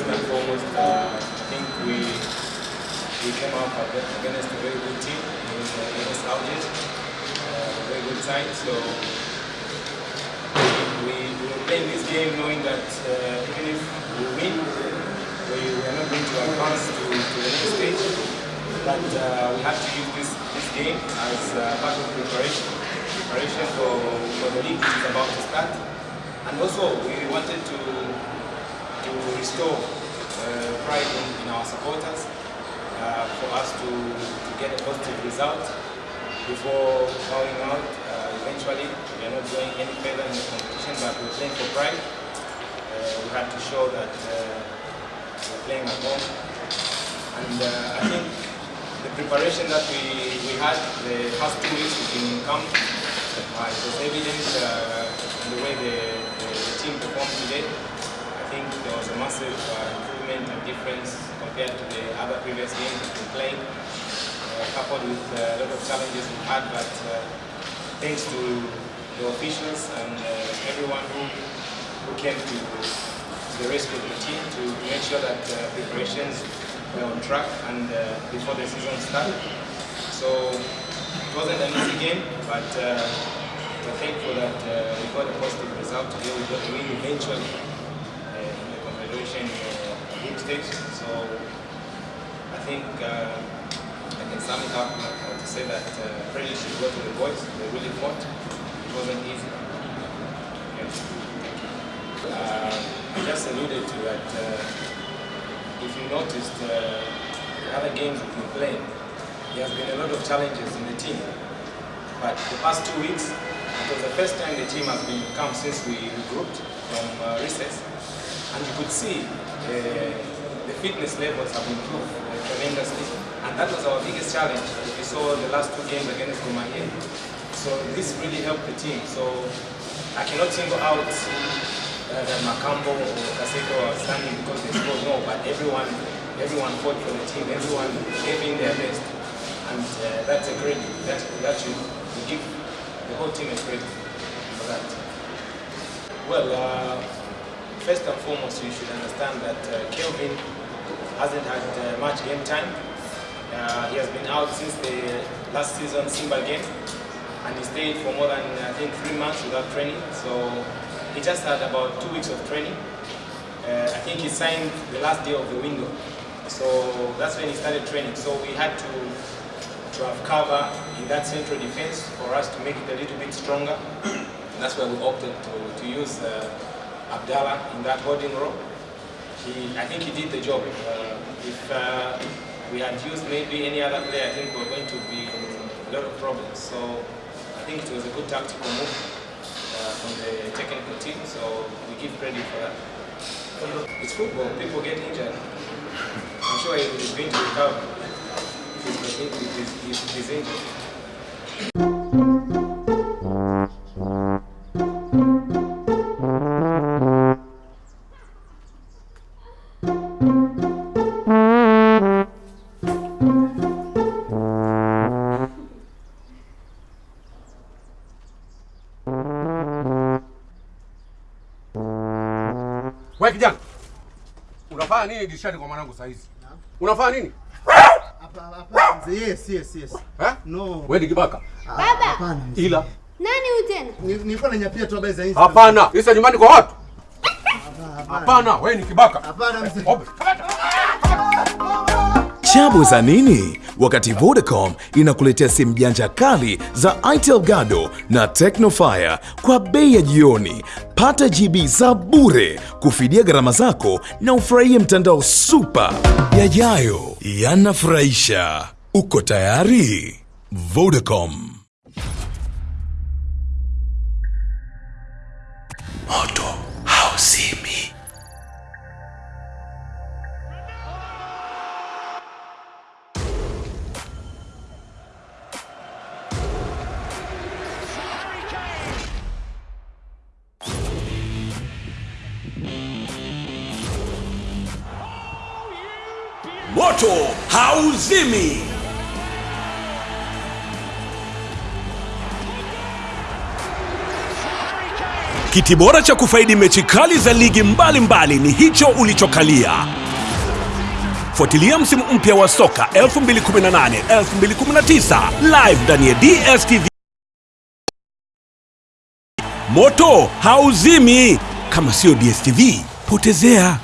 first and foremost, uh, I think we we came up against a very good team, against Algiers, uh, a very good side. So we, we were playing this game knowing that uh, even if we win, we, we are not going to advance to, to the next stage. But uh, we have to use this, this game as uh, part of preparation, preparation for, for the league which is about to start. And also we wanted to to restore uh, pride in, in our supporters uh, for us to, to get a positive result before going out. Uh, eventually, we are not going any further in the competition, but we're playing for pride. We have to show that we're playing at home. And I think the preparation that we, we had the past two weeks in camp, uh, it was evident uh, in the way the, the, the team performed today. Think there was a massive uh, improvement and difference compared to the other previous games we played, uh, coupled with uh, a lot of challenges we had, but thanks to the officials and everyone who, who came to the rescue of the team to make sure that preparations were on track and before the season started. So it wasn't an easy game, but uh, we're thankful that uh, we got a positive result today. We got a win eventually uh. So I think uh, I can sum it up uh, to say that uh, should go to the boys. They really fought. It wasn't easy. Yeah. Uh, I just alluded to that. Uh, if you noticed, uh, the other games we've been playing, there has been a lot of challenges in the team. But the past two weeks, it was the first time the team has been come since we regrouped from uh, recess. And you could see uh, the fitness levels have improved tremendously. And that was our biggest challenge. We saw the last two games against Gor Mahia. So this really helped the team. So I cannot single out uh, that Makambo or Kaseke are standing because they scored. No, but everyone, everyone fought for the team. Everyone gave in their best, and uh, that's a credit. That that should give the whole team a credit for that. Well, uh, first and foremost, you should understand that uh, Kelvin hasn't had uh, much game time. Uh, he has been out since the last season Simba game, and he stayed for more than I think three months without training. So he just had about two weeks of training. Uh, I think he signed the last day of the window. So that's when he started training. So we had to, to have cover in that central defense for us to make it a little bit stronger. that's why we opted to, to use uh, Abdallah in that holding role. He, I think he did the job. Uh, if uh, we had used maybe any other player, I think we were going to be in a lot of problems. So I think it was a good tactical move uh, from the technical team, so we give credit for that. It's football, people get injured. I'm sure he is going to recover he's, if he's, he's injured. Wewe kijana. Unafanya nini dirishani kwa mwanangu saa hizi? Unafanya nini? Hapa hapa mzee. Yes, yes, yes. Eh? No. Wewe ni kibaka. Ah, Baba! Hapana. Ila Nani huyu tena? Ni- Nilikuwa nanyapia tu habari za hizi. hapana. Isa nyumbani kwa watu. Hapana. Hapana, wewe ni kibaka. Hapana mzee. Chabu za nini? Wakati Vodacom inakuletea simu janja kali za Itel Gado na Tecnofire kwa bei ya jioni. Pata GB za bure kufidia gharama zako na ufurahie mtandao super. Yajayo yanafurahisha. Uko tayari? Vodacom. Moto hauzimi. Moto hauzimi. Kiti bora cha kufaidi mechi kali za ligi mbalimbali mbali ni hicho ulichokalia. Fuatilia msimu mpya wa soka 2018 2019 live ndani ya DStv. Moto hauzimi kama sio DStv, potezea.